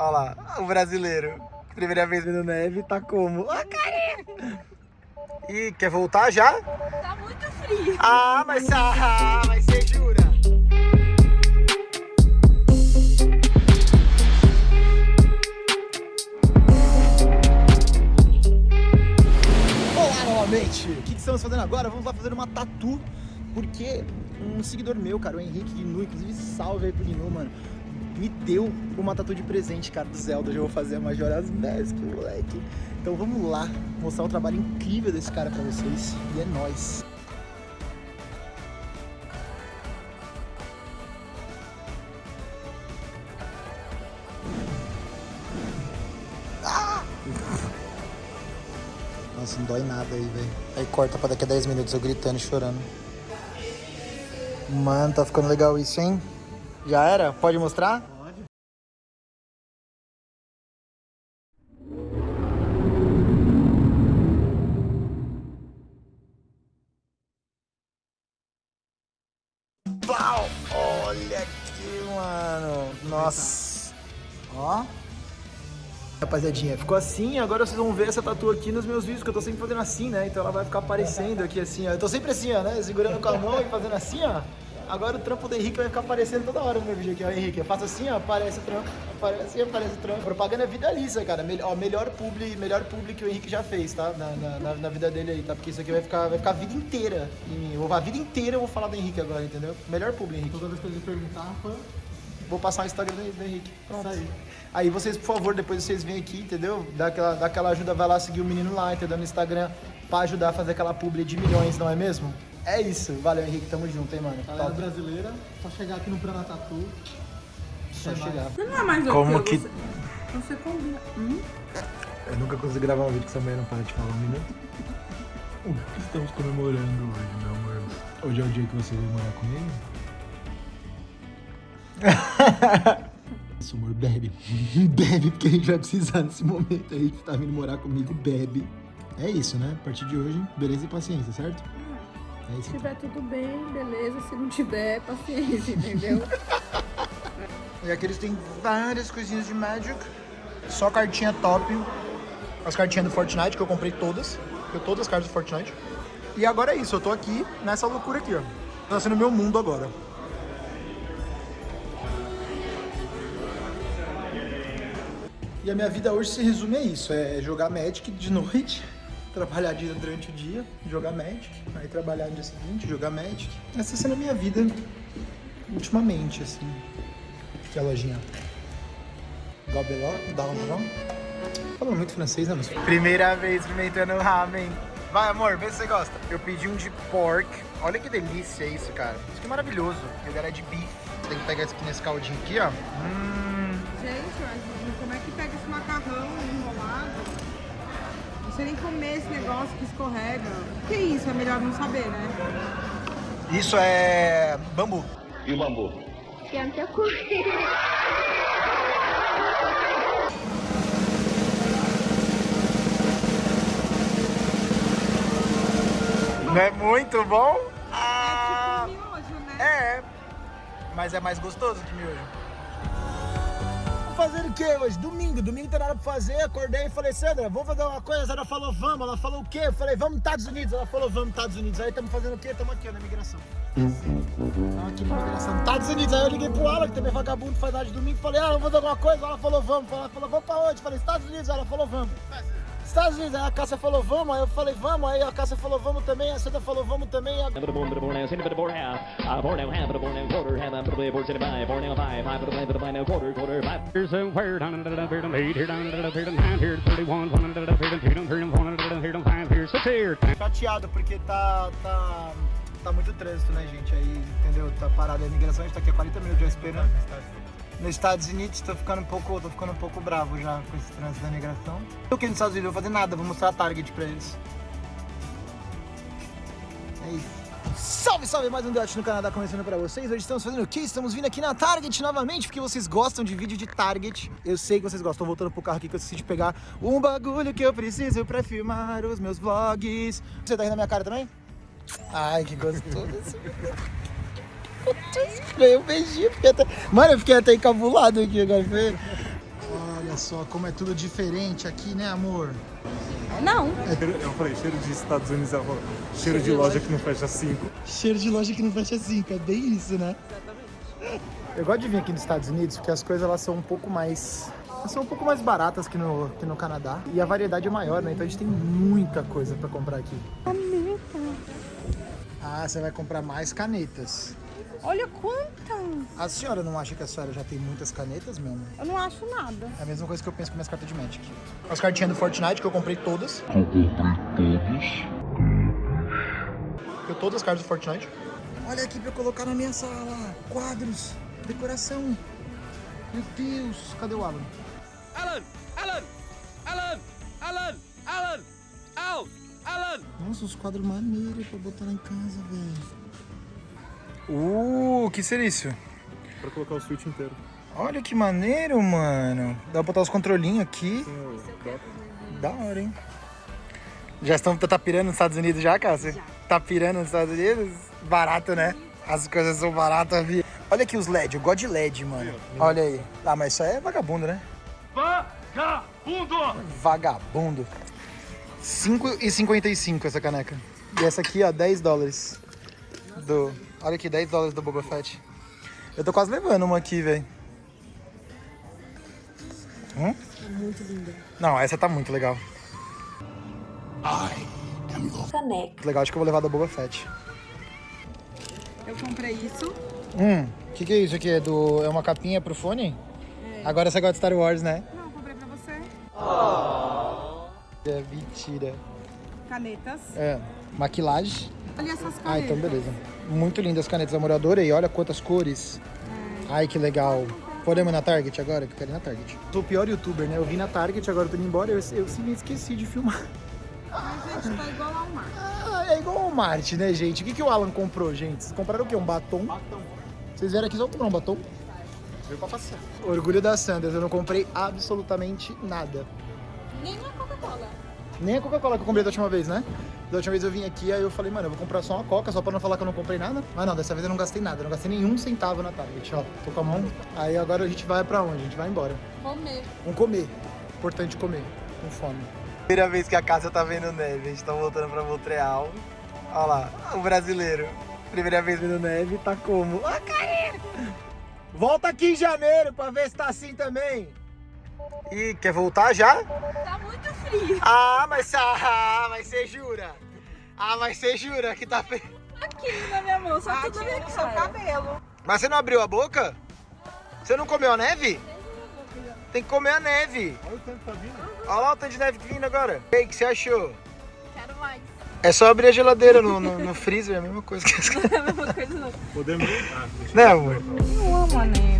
Olha lá, o brasileiro. Primeira vez vendo neve, tá como? Ah, carinha! E quer voltar já? Tá muito frio. Ah, mas, ah, mas você jura? Olá novamente! O que, que estamos fazendo agora? Vamos lá fazer uma tatu, porque um seguidor meu, cara, o Henrique Gnu, inclusive salve aí pro Gnu, mano, deu uma tatu de presente, cara, do Zelda. Já vou fazer a Majora's Mask, moleque. Então vamos lá mostrar o trabalho incrível desse cara pra vocês. E é nóis! Nossa, não dói nada aí, velho. Aí corta pra daqui a 10 minutos eu gritando e chorando. Mano, tá ficando legal isso, hein? Já era? Pode mostrar? Rapaziadinha, ficou assim, agora vocês vão ver essa tatu aqui nos meus vídeos, que eu tô sempre fazendo assim, né? Então ela vai ficar aparecendo aqui assim, ó. Eu tô sempre assim, ó, né? Segurando com a mão e fazendo assim, ó. Agora o trampo do Henrique vai ficar aparecendo toda hora no meu vídeo aqui, ó. Henrique, eu faço assim, ó, aparece o trampo, aparece aparece o trampo. Propaganda é vitalícia, cara. Melhor, ó, melhor publi, melhor publi que o Henrique já fez, tá? Na, na, na, vida dele aí, tá? Porque isso aqui vai ficar, vai ficar a vida inteira em mim. Eu, a vida inteira eu vou falar do Henrique agora, entendeu? Melhor publi, Henrique. Toda vez que eu perguntar. Vou passar o Instagram do, do Henrique. Pronto. Isso aí. Aí vocês, por favor, depois vocês vêm aqui, entendeu? Dá aquela, dá aquela ajuda, vai lá seguir o menino lá, entendeu? No Instagram, pra ajudar a fazer aquela publi de milhões, não é mesmo? É isso. Valeu, Henrique. Tamo junto, hein, mano. Galera Top. brasileira, só chegar aqui no Prana Tatu. Só chegar. Você não é mais Como que... Você, você combina. Hum? Eu nunca consigo gravar um vídeo que essa mulher não para de falar um minuto. O que estamos comemorando hoje, meu amor? Hoje é o dia que você veio morar comigo? Isso, amor, bebe. bebe, porque a gente vai precisar nesse momento aí que tá vindo morar comigo, bebe. É isso, né? A partir de hoje, beleza e paciência, certo? É isso Se tiver tudo bem, beleza. Se não tiver, paciência, entendeu? e aqui eles têm várias coisinhas de Magic. Só cartinha top. As cartinhas do Fortnite, que eu comprei todas. Eu todas as cartas do Fortnite. E agora é isso, eu tô aqui nessa loucura aqui, ó. Tá sendo meu mundo agora. E a minha vida hoje se resume a isso, é jogar Magic de noite, trabalhar durante o dia, jogar Magic, aí trabalhar no dia seguinte, jogar Magic. Essa sendo a minha vida ultimamente, assim. Aqui a lojinha. Gobelot, Dalron. Falando muito francês, né, moça? Primeira vez experimentando ramen. Vai, amor, vê se você gosta. Eu pedi um de pork. Olha que delícia isso, cara. Isso aqui é maravilhoso. Eu era de beef. Tem que pegar aqui nesse caldinho aqui, ó. Hum. Não sei nem comer esse negócio que escorrega. O que é isso? É melhor não saber, né? Isso é bambu. E o bambu? Não é muito bom? Ah, é tipo miojo, né? É, mas é mais gostoso que miojo. Fazer o quê hoje? Domingo, domingo tem nada pra fazer, acordei e falei, Sandra, vamos fazer uma coisa, a Sandra falou, vamos, ela falou o quê? Eu falei, vamos Estados Unidos, ela falou, vamos Estados Unidos, aí estamos fazendo o quê? Estamos aqui ó, na imigração. Estamos aqui na imigração, Estados Unidos, aí eu liguei pro Alan, que também é vagabundo, faz nada de domingo, falei, ah, vamos fazer alguma coisa, ela falou, vamos, ela falou, vamos pra onde? Eu falei, Estados Unidos, ela falou, vamos. Estados Unidos, aí a Cássia falou vamos, aí eu falei vamos, aí a Cássia falou vamos também, a Sandra falou vamos também. A... Chateado porque tá, tá, tá muito trânsito, né gente, aí entendeu, tá parada a imigração, a gente tá aqui há 40 minutos já esperando nos Estados Unidos, tô ficando um pouco, tô ficando um pouco bravo já com esse trânsito da imigração. Eu aqui nos Estados Unidos vou fazer nada, vou mostrar a Target pra eles. É isso. Salve, salve! Mais um Dot no Canadá começando pra vocês. Hoje estamos fazendo o quê? Estamos vindo aqui na Target novamente, porque vocês gostam de vídeo de Target. Eu sei que vocês gostam. Tô voltando pro carro aqui que eu esqueci de pegar um bagulho que eu preciso pra filmar os meus vlogs. Você tá rindo na minha cara também? Ai, que gostoso. Ganhei um beijinho. Fiquei até... Mano, eu fiquei até encabulado aqui agora. Foi... Olha só como é tudo diferente aqui, né, amor? Não. Eu falei, cheiro de Estados Unidos, ela falou, cheiro de loja que não fecha 5. Cheiro de loja que não fecha cinco, é bem isso, né? Eu gosto de vir aqui nos Estados Unidos porque as coisas elas são um pouco mais. elas São um pouco mais baratas que no, que no Canadá. E a variedade é maior, né? Então a gente tem muita coisa pra comprar aqui. Caneta. Ah, você vai comprar mais canetas. Olha quanta. A senhora não acha que a senhora já tem muitas canetas, meu amor? Eu não acho nada. É a mesma coisa que eu penso com minhas cartas de Magic. As cartinhas do Fortnite que eu comprei todas. Eu comprei todos. Eu todas as cartas do Fortnite. Olha aqui pra eu colocar na minha sala. Quadros, decoração. Meu Deus, cadê o Alan? Alan! Alan! Alan! Alan! Alan! Al! Alan! Nossa, os quadros maneiros pra botar lá em casa, velho. Uh, que seria isso? Pra colocar o Switch inteiro. Olha que maneiro, mano. Dá pra botar os controlinhos aqui. O dock. Da hora, hein? Já estão tá pirando nos Estados Unidos já, Cássia? Tá pirando nos Estados Unidos? Barato, né? As coisas são baratas, vi. Olha aqui os LED, eu gosto de LED, mano. Olha aí. Ah, mas isso aí é vagabundo, né? Vagabundo! Vagabundo. 5,55 essa caneca. E essa aqui, ó, 10 dólares. Do... Olha aqui, 10 dólares do Boba Fett. Eu tô quase levando uma aqui, velho. Hum? Muito linda. Não, essa tá muito legal. Caneca. Legal, acho que eu vou levar da Boba Fett. Eu comprei isso. Hum, o que, que é isso aqui? É, do... é uma capinha pro fone? Agora você gosta de Star Wars, né? Não, eu comprei pra você. É mentira. Canetas. É, maquilagem. Olha essas canetas. Ah, então beleza. Muito lindas as canetas, amor. Eu adorei. Olha quantas cores. Ai, que legal. Podemos ir na Target agora? Que eu quero ir na Target. Sou o pior youtuber, né? Eu vim na Target, agora eu tô indo embora. Eu, eu simplesmente esqueci de filmar. Mas, gente, tá igual ao mar. Ah, é igual o Marte, né, gente? O que, que o Alan comprou, gente? Vocês compraram o quê? Um batom? Batom. Vocês vieram aqui só comprar um batom? Veio pra passear. Orgulho da Sanders, eu não comprei absolutamente nada. Nem uma Coca-Cola. Nem a Coca-Cola que eu comprei da última vez, né? Da última vez eu vim aqui, aí eu falei, mano, eu vou comprar só uma Coca, só pra não falar que eu não comprei nada. Mas não, dessa vez eu não gastei nada, eu não gastei nenhum centavo na Target, ó. Tô com a mão. Aí agora a gente vai pra onde? A gente vai embora. Comer. Vamos comer. Importante comer. Com fome. Primeira vez que a casa tá vendo neve, a gente tá voltando pra Montreal. Olha lá, o brasileiro. Primeira vez vendo neve, tá como? Ah, carinha! Volta aqui em janeiro pra ver se tá assim também. Ih, quer voltar já? Tá muito frio. Ah, mas, ah, mas você jura? Ah, mas você jura que tá feio? Aqui na minha mão, só tudo Tira bem no seu cabelo. Mas você não abriu a boca? Você não comeu a neve? Tem que comer a neve. Olha o tempo que tá vindo. Olha lá o tanto de neve que vindo agora. E aí, o que você achou? Quero mais. É só abrir a geladeira no, no, no freezer, é a mesma coisa que as Não é a mesma coisa não. Podemos? Ah, deixa Não, amor. Eu amo a neve.